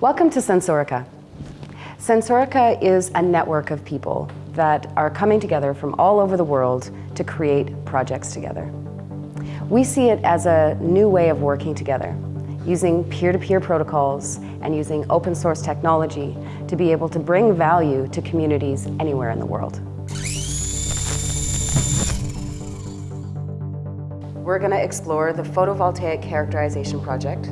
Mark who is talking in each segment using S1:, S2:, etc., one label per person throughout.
S1: Welcome to Sensorica. Sensorica is a network of people that are coming together from all over the world to create projects together. We see it as a new way of working together, using peer-to-peer -peer protocols and using open source technology to be able to bring value to communities anywhere in the world. We're going to explore the photovoltaic characterization project.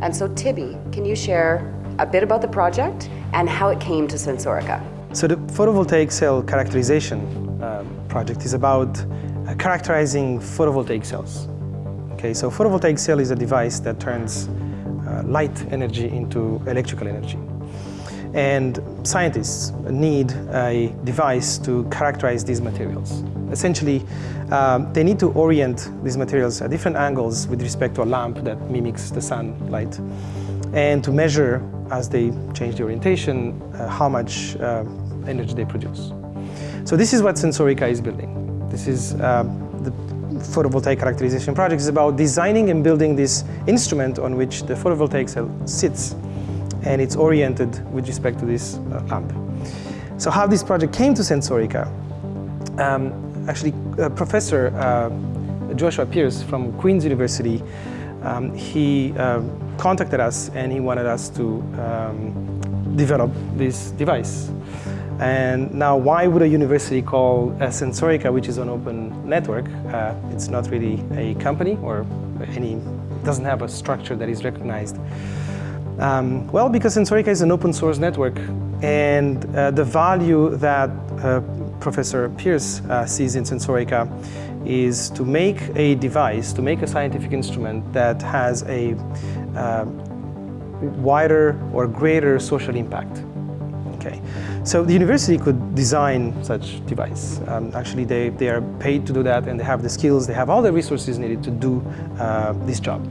S1: And so Tibi, can you share a bit about the project and how it came to Sensorica?
S2: So the photovoltaic cell characterization um, project is about uh, characterizing photovoltaic cells. Okay, so photovoltaic cell is a device that turns uh, light energy into electrical energy. And scientists need a device to characterize these materials. Essentially, um, they need to orient these materials at different angles with respect to a lamp that mimics the sunlight and to measure as they change the orientation uh, how much uh, energy they produce. So this is what Sensorica is building. This is um, the photovoltaic characterization project is about designing and building this instrument on which the photovoltaic cell sits and it's oriented with respect to this uh, lamp. So how this project came to Sensorica, um, actually uh, Professor uh, Joshua Pearce from Queen's University, um, he uh, contacted us and he wanted us to um, develop this device. And now why would a university call a Sensorica, which is an open network, uh, it's not really a company or any, doesn't have a structure that is recognized. Um, well, because Sensorica is an open source network and uh, the value that uh, Professor Pearce uh, sees in Sensorica is to make a device, to make a scientific instrument that has a uh, wider or greater social impact. Okay, so the university could design such device. Um, actually, they, they are paid to do that and they have the skills, they have all the resources needed to do uh, this job.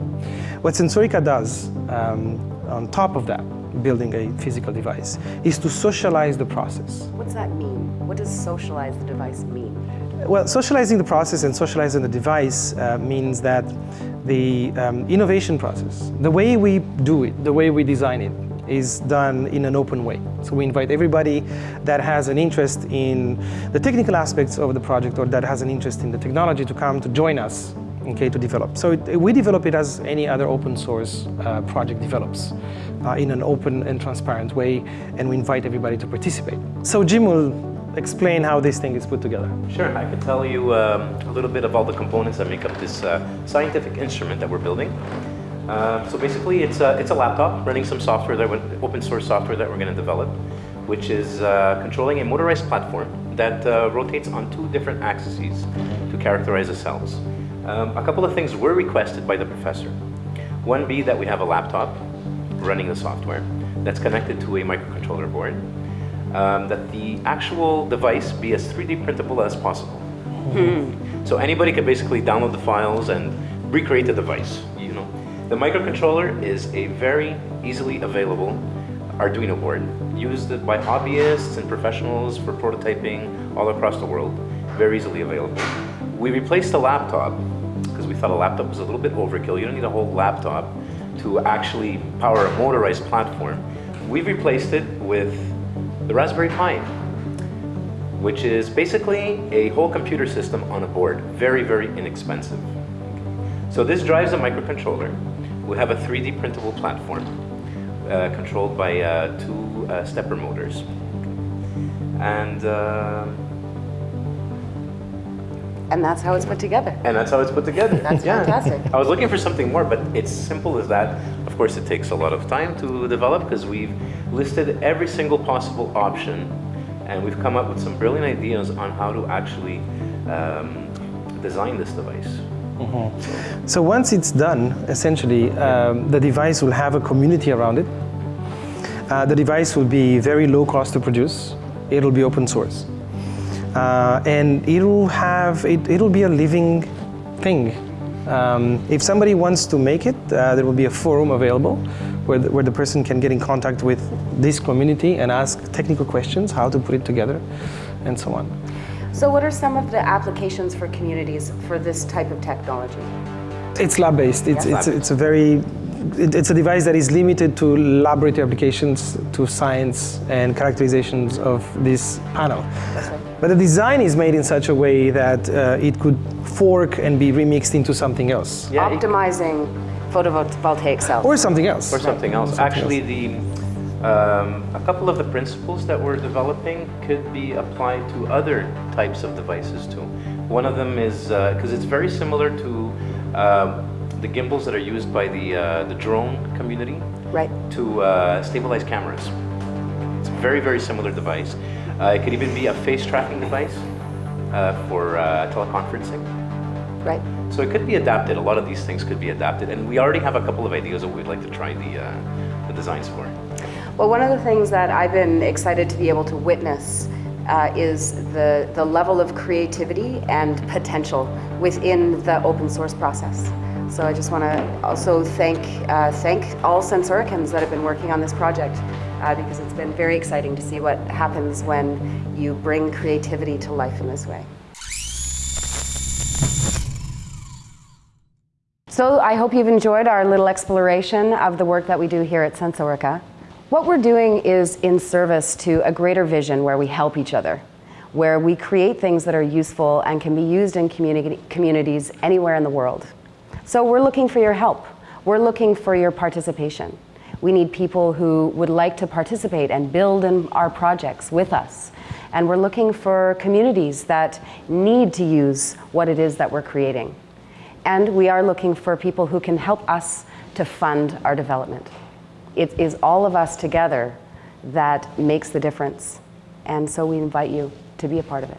S2: What Sensorica does um, on top of that, building a physical device, is to socialize the process.
S1: What's that mean? What does socialize the device mean?
S2: Well, socializing the process and socializing the device uh, means that the um, innovation process, the way we do it, the way we design it, is done in an open way. So we invite everybody that has an interest in the technical aspects of the project or that has an interest in the technology to come to join us okay, to develop. So it, we develop it as any other open source uh, project develops uh, in an open and transparent way, and we invite everybody to participate. So Jim will explain how this thing is put together.
S3: Sure, I can tell you um, a little bit about the components that make up this uh, scientific instrument that we're building. Uh, so basically, it's a, it's a laptop running some software, that open source software that we're going to develop, which is uh, controlling a motorized platform that uh, rotates on two different axes to characterize the cells. Um, a couple of things were requested by the professor. One be that we have a laptop running the software that's connected to a microcontroller board, um, that the actual device be as 3D printable as possible. Hmm. So anybody can basically download the files and recreate the device. You know, The microcontroller is a very easily available Arduino board used by hobbyists and professionals for prototyping all across the world, very easily available. We replaced the laptop because we thought a laptop was a little bit overkill. You don't need a whole laptop to actually power a motorized platform. We've replaced it with the Raspberry Pi, which is basically a whole computer system on a board. Very, very inexpensive. So this drives a microcontroller. We have a 3D printable platform uh, controlled by uh, two uh, stepper motors. And uh,
S1: and that's how it's put together.
S3: And that's how it's put together.
S1: That's yeah. fantastic.
S3: I was looking for something more, but it's simple as that. Of course, it takes a lot of time to develop because we've listed every single possible option and we've come up with some brilliant ideas on how to actually um, design this device.
S2: Mm -hmm. So once it's done, essentially, um, the device will have a community around it. Uh, the device will be very low cost to produce. It'll be open source uh, and it'll have, it, it'll be a living thing. Um, if somebody wants to make it, uh, there will be a forum available where the, where the person can get in contact with this community and ask technical questions, how to put it together, and so on.
S1: So what are some of the applications for communities for this type of technology?
S2: It's lab-based. It's, it's, it's a very it, it's a device that is limited to laboratory applications, to science and characterizations of this panel.
S1: That's right.
S2: But the design is made in such a way that uh, it could fork and be remixed into something else.
S3: Yeah,
S1: Optimizing photovoltaic cells.
S2: Or something else.
S3: or something else.
S2: Something
S3: Actually, the um, a couple of the principles that we're developing could be applied to other types of devices too. One of them is because it's very similar to uh, the gimbals that are used by the uh, the drone community
S1: Right.
S3: to uh, stabilize cameras. It's a very very similar device. Uh, it could even be a face tracking device uh, for uh, teleconferencing.
S1: Right.
S3: So it could be adapted. A lot of these things could be adapted, and we already have a couple of ideas that we'd like to try the, uh, the designs for.
S1: Well, one of the things that I've been excited to be able to witness uh, is the, the level of creativity and potential within the open source process. So I just want to also thank, uh, thank all Sensoricans that have been working on this project uh, because it's been very exciting to see what happens when you bring creativity to life in this way. So I hope you've enjoyed our little exploration of the work that we do here at Sensorica. What we're doing is in service to a greater vision where we help each other, where we create things that are useful and can be used in communi- communities anywhere in the world. So we're looking for your help. We're looking for your participation. We need people who would like to participate and build in our projects with us. And we're looking for communities that need to use what it is that we're creating. And we are looking for people who can help us to fund our development. It is all of us together that makes the difference. And so we invite you to be a part of it.